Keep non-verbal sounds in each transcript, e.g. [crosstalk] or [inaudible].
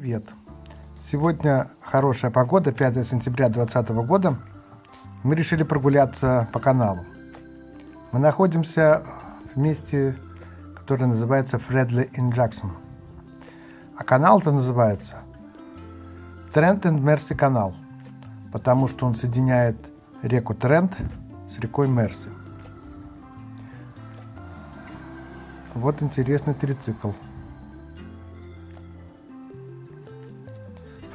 Привет! Сегодня хорошая погода, 5 сентября 2020 года. Мы решили прогуляться по каналу. Мы находимся в месте, которое называется Фредли ин Джексон. А канал-то называется Трент и Мерси канал, потому что он соединяет реку Трент с рекой Мерси. Вот интересный трицикл.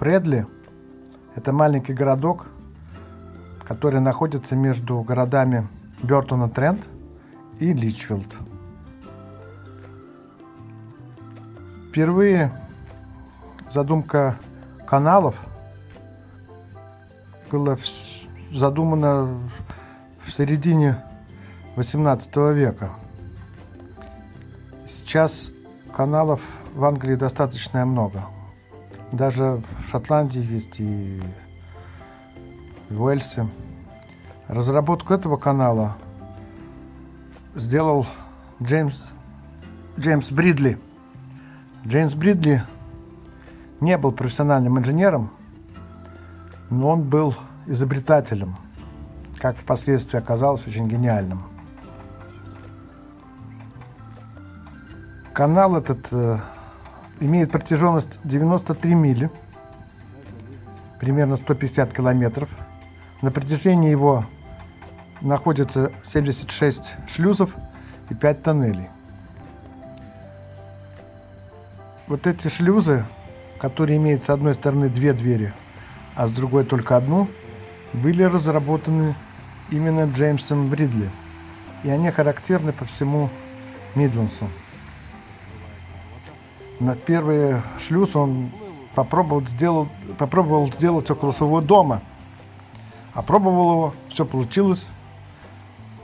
Фредли – это маленький городок, который находится между городами Бертон-Трент и Личфилд. Впервые задумка каналов была задумана в середине 18 века. Сейчас каналов в Англии достаточно много. Даже в Шотландии есть и в Уэльсе. Разработку этого канала сделал Джеймс, Джеймс Бридли. Джеймс Бридли не был профессиональным инженером, но он был изобретателем, как впоследствии оказалось, очень гениальным. Канал этот э, имеет протяженность 93 мили, примерно 150 километров. На протяжении его находится 76 шлюзов и 5 тоннелей. Вот эти шлюзы, которые имеют с одной стороны две двери, а с другой только одну, были разработаны именно Джеймсом Бридли. И они характерны по всему Мидлансу на первый шлюз он попробовал, сделал, попробовал сделать около своего дома. Опробовал его, все получилось,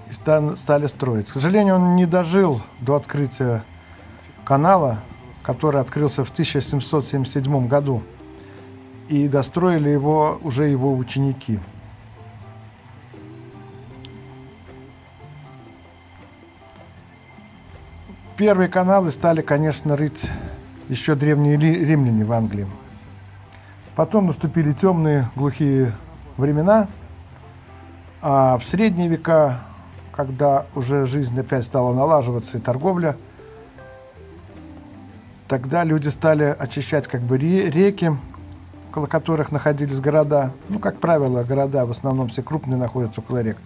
и стали строить. К сожалению, он не дожил до открытия канала, который открылся в 1777 году. И достроили его уже его ученики. Первые каналы стали, конечно, рыть еще древние римляне в Англии. Потом наступили темные глухие времена, а в средние века, когда уже жизнь опять стала налаживаться и торговля, тогда люди стали очищать как бы реки, около которых находились города. Ну, как правило, города в основном все крупные находятся около рек.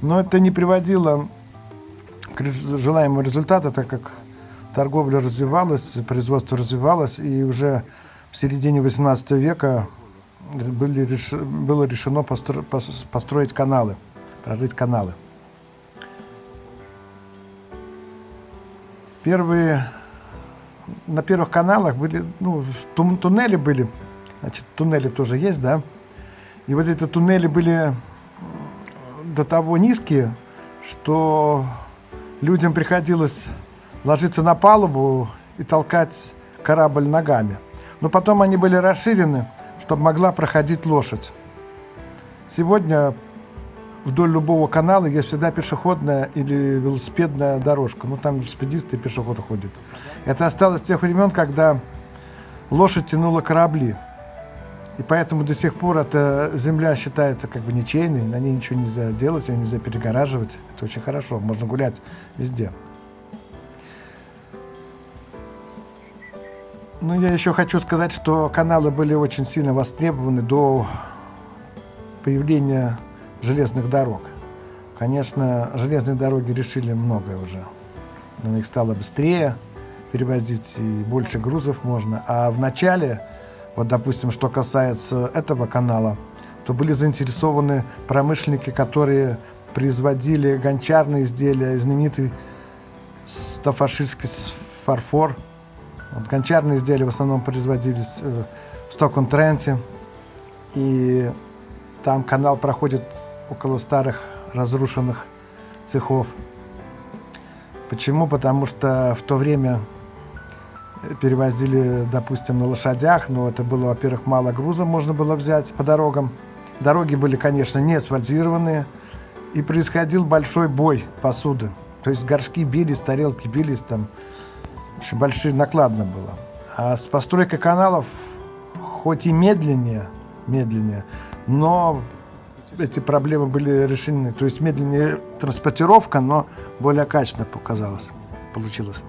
Но это не приводило к желаемому результату, так как торговля развивалась, производство развивалось, и уже в середине 18 века были, было решено постро, построить каналы, прорыть каналы. Первые, на первых каналах были, ну, туннели были, значит, туннели тоже есть, да, и вот эти туннели были до того низкие, что людям приходилось ложиться на палубу и толкать корабль ногами. Но потом они были расширены, чтобы могла проходить лошадь. Сегодня вдоль любого канала есть всегда пешеходная или велосипедная дорожка. Ну, там велосипедисты и пешеходы ходят. Это осталось с тех времен, когда лошадь тянула корабли. И поэтому до сих пор эта земля считается как бы ничейной, на ней ничего нельзя делать, ее нельзя перегораживать. Это очень хорошо, можно гулять везде. Ну, я еще хочу сказать, что каналы были очень сильно востребованы до появления железных дорог. Конечно, железные дороги решили многое уже. На них стало быстрее перевозить и больше грузов можно. А в начале, вот допустим, что касается этого канала, то были заинтересованы промышленники, которые производили гончарные изделия, знаменитый стафашистский фарфор – гончарные изделия в основном производились э, в Стокон-Тренте. И там канал проходит около старых разрушенных цехов. Почему? Потому что в то время перевозили, допустим, на лошадях, но это было, во-первых, мало груза можно было взять по дорогам. Дороги были, конечно, не асфальтированные, и происходил большой бой посуды. То есть горшки бились, тарелки бились, там, общем, большие накладно было. А с постройкой каналов, хоть и медленнее, медленнее, но эти проблемы были решены. То есть медленнее транспортировка, но более качественно показалось, получилось.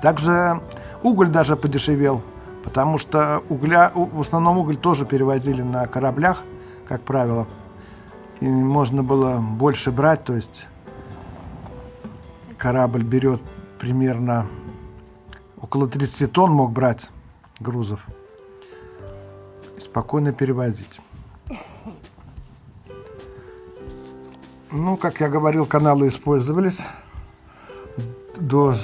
Также уголь даже подешевел, потому что угля, в основном уголь тоже перевозили на кораблях, как правило. И можно было больше брать, то есть корабль берет примерно около 30 тонн мог брать грузов и спокойно перевозить. Ну, как я говорил, каналы использовались до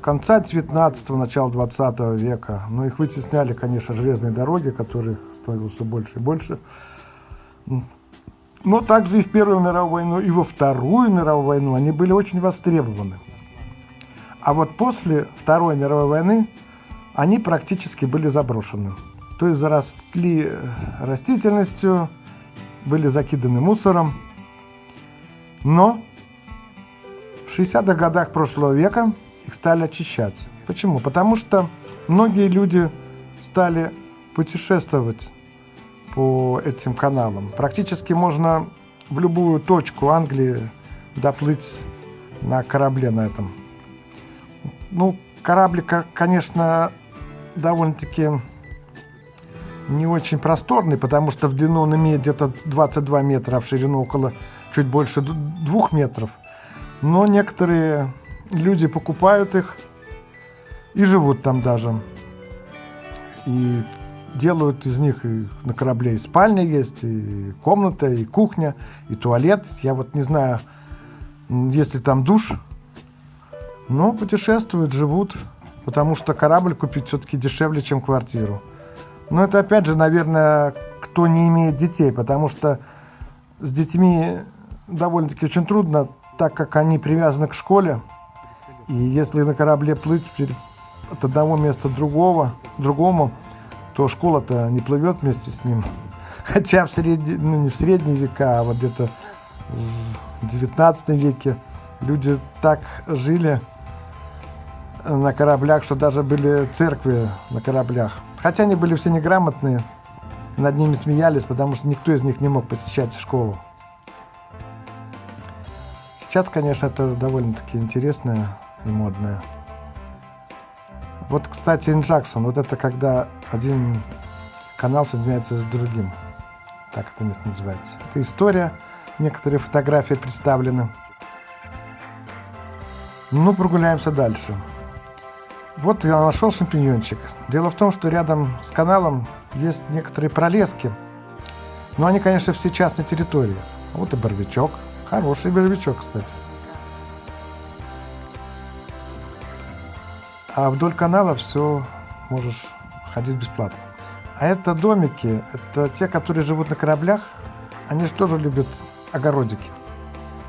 конца 19-го, начала 20 века. Но их вытесняли, конечно, железные дороги, которые становятся больше и больше. Но также и в Первую мировую войну, и во Вторую мировую войну они были очень востребованы. А вот после Второй мировой войны они практически были заброшены. То есть заросли растительностью, были закиданы мусором. Но в 60-х годах прошлого века их стали очищать. Почему? Потому что многие люди стали путешествовать по этим каналам. Практически можно в любую точку Англии доплыть на корабле на этом. Ну, кораблик, конечно, довольно-таки не очень просторный, потому что в длину он имеет где-то 22 метра, а в ширину около чуть больше двух метров. Но некоторые люди покупают их и живут там даже. И делают из них и на корабле и спальня есть, и комната, и кухня, и туалет. Я вот не знаю, если там душ, но путешествуют, живут, потому что корабль купить все-таки дешевле, чем квартиру. Но это опять же, наверное, кто не имеет детей, потому что с детьми довольно-таки очень трудно, так как они привязаны к школе. И если на корабле плыть от одного места другого, другому, то школа-то не плывет вместе с ним. [laughs] Хотя в средние, ну не в средние века, а вот где-то в 19 веке люди так жили на кораблях, что даже были церкви на кораблях. Хотя они были все неграмотные, над ними смеялись, потому что никто из них не мог посещать школу. Сейчас, конечно, это довольно-таки интересное и модное. Вот, кстати, Инжаксон, вот это когда один канал соединяется с другим. Так это место называется. Это история, некоторые фотографии представлены. Ну, прогуляемся дальше. Вот я нашел шампиньончик. Дело в том, что рядом с каналом есть некоторые пролески. Но они, конечно, все частной территории. Вот и боровичок. Хороший боровичок, кстати. А вдоль канала все можешь ходить бесплатно. А это домики, это те, которые живут на кораблях, они же тоже любят огородики.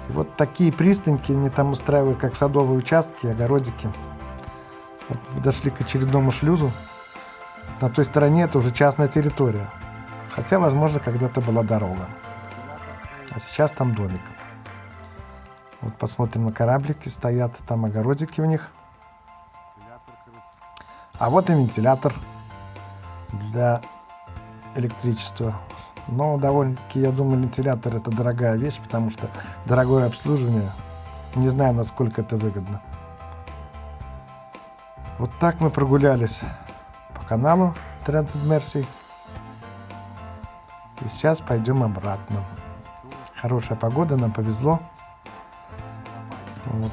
И вот такие пристаньки они там устраивают, как садовые участки, огородики. Вот подошли к очередному шлюзу. На той стороне это уже частная территория. Хотя, возможно, когда-то была дорога. А сейчас там домик. Вот посмотрим на кораблики. Стоят там огородики у них. А вот и вентилятор для электричества. Но довольно-таки, я думаю, вентилятор это дорогая вещь, потому что дорогое обслуживание. Не знаю, насколько это выгодно. Вот так мы прогулялись по каналу Trend Mercy. И сейчас пойдем обратно. Хорошая погода, нам повезло. Вот.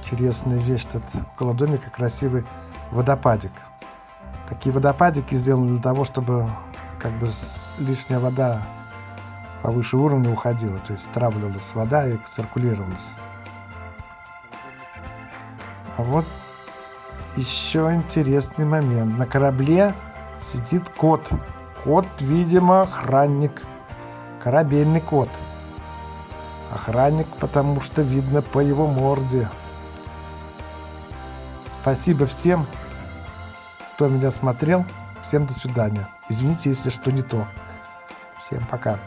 Интересная вещь тут около домика, красивый водопадик. Такие водопадики сделаны для того, чтобы как бы лишняя вода повыше уровня уходила, то есть стравливалась вода и циркулировалась. А вот еще интересный момент. На корабле сидит кот. Кот, видимо, охранник. Корабельный кот. Охранник, потому что видно по его морде. Спасибо всем, кто меня смотрел. Всем до свидания. Извините, если что не то. Всем пока.